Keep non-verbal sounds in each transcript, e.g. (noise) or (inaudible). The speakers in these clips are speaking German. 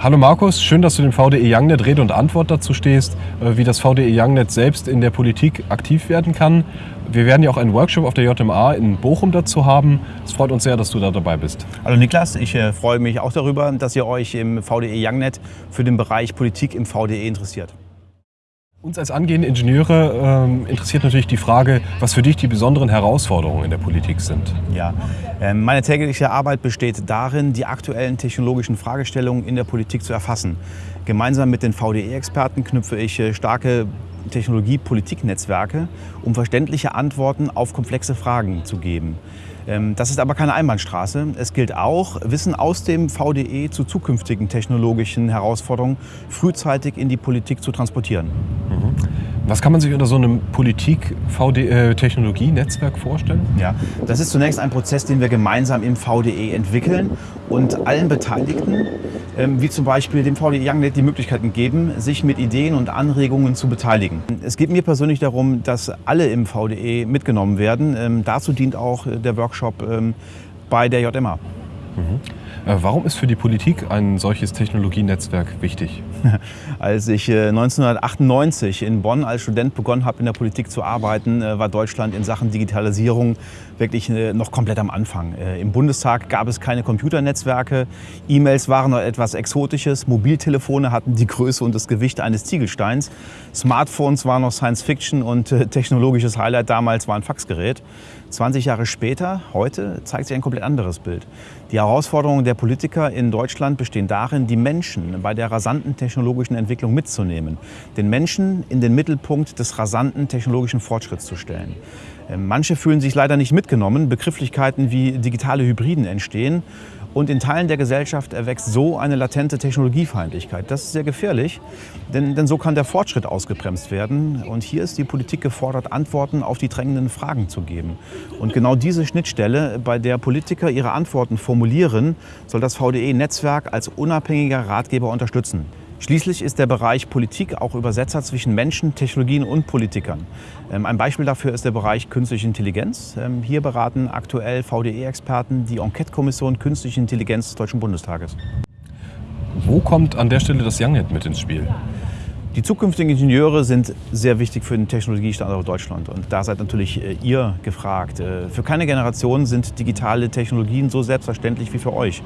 Hallo Markus, schön, dass du dem VDE Youngnet Rede und Antwort dazu stehst, äh, wie das VDE Youngnet selbst in der Politik aktiv werden kann. Wir werden ja auch einen Workshop auf der JMA in Bochum dazu haben. Es freut uns sehr, dass du da dabei bist. Hallo Niklas, ich äh, freue mich auch darüber, dass ihr euch im VDE Youngnet für den Bereich Politik im VDE interessiert. Uns als angehende Ingenieure ähm, interessiert natürlich die Frage, was für dich die besonderen Herausforderungen in der Politik sind. Ja, äh, meine tägliche Arbeit besteht darin, die aktuellen technologischen Fragestellungen in der Politik zu erfassen. Gemeinsam mit den VDE-Experten knüpfe ich äh, starke Technologie-Politik-Netzwerke, um verständliche Antworten auf komplexe Fragen zu geben. Ähm, das ist aber keine Einbahnstraße. Es gilt auch, Wissen aus dem VDE zu zukünftigen technologischen Herausforderungen frühzeitig in die Politik zu transportieren. Mhm. Was kann man sich unter so einem Politik-Technologie-Netzwerk äh, vorstellen? Ja, das ist zunächst ein Prozess, den wir gemeinsam im VDE entwickeln und allen Beteiligten, ähm, wie zum Beispiel dem VDE Youngnet, die Möglichkeiten geben, sich mit Ideen und Anregungen zu beteiligen. Es geht mir persönlich darum, dass alle im VDE mitgenommen werden. Ähm, dazu dient auch der Workshop ähm, bei der JMA. Mhm. Äh, warum ist für die Politik ein solches Technologienetzwerk wichtig? (laughs) Als ich 1998 äh, in Bonn als Student begonnen habe, in der Politik zu arbeiten, äh, war Deutschland in Sachen Digitalisierung wirklich noch komplett am Anfang. Im Bundestag gab es keine Computernetzwerke, E-Mails waren noch etwas Exotisches, Mobiltelefone hatten die Größe und das Gewicht eines Ziegelsteins, Smartphones waren noch Science Fiction und technologisches Highlight damals war ein Faxgerät. 20 Jahre später, heute, zeigt sich ein komplett anderes Bild. Die Herausforderungen der Politiker in Deutschland bestehen darin, die Menschen bei der rasanten technologischen Entwicklung mitzunehmen, den Menschen in den Mittelpunkt des rasanten technologischen Fortschritts zu stellen. Ähm, manche fühlen sich leider nicht mitgenommen, Begrifflichkeiten wie digitale Hybriden entstehen und in Teilen der Gesellschaft erwächst so eine latente Technologiefeindlichkeit. Das ist sehr gefährlich, denn, denn so kann der Fortschritt ausgebremst werden. Und hier ist die Politik gefordert, Antworten auf die drängenden Fragen zu geben. Und genau diese Schnittstelle, bei der Politiker ihre Antworten formulieren, soll das VDE-Netzwerk als unabhängiger Ratgeber unterstützen. Schließlich ist der Bereich Politik auch Übersetzer zwischen Menschen, Technologien und Politikern. Ähm, ein Beispiel dafür ist der Bereich Künstliche Intelligenz. Ähm, hier beraten aktuell VDE-Experten die Enquete-Kommission Künstliche Intelligenz des Deutschen Bundestages. Wo kommt an der Stelle das Youngnet mit ins Spiel? Die zukünftigen Ingenieure sind sehr wichtig für den Technologiestandort Deutschland und da seid natürlich äh, ihr gefragt. Äh, für keine Generation sind digitale Technologien so selbstverständlich wie für euch.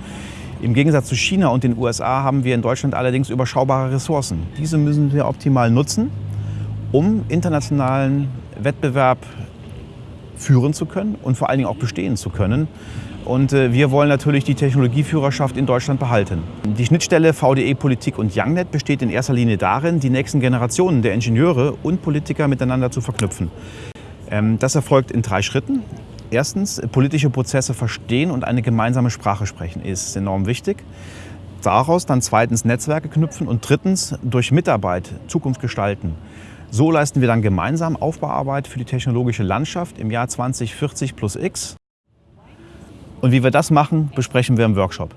Im Gegensatz zu China und den USA haben wir in Deutschland allerdings überschaubare Ressourcen. Diese müssen wir optimal nutzen, um internationalen Wettbewerb führen zu können und vor allen Dingen auch bestehen zu können. Und äh, wir wollen natürlich die Technologieführerschaft in Deutschland behalten. Die Schnittstelle VDE Politik und Youngnet besteht in erster Linie darin, die nächsten Generationen der Ingenieure und Politiker miteinander zu verknüpfen. Ähm, das erfolgt in drei Schritten. Erstens, politische Prozesse verstehen und eine gemeinsame Sprache sprechen ist enorm wichtig. Daraus dann zweitens Netzwerke knüpfen und drittens durch Mitarbeit Zukunft gestalten. So leisten wir dann gemeinsam Aufbauarbeit für die technologische Landschaft im Jahr 2040 plus X. Und wie wir das machen, besprechen wir im Workshop.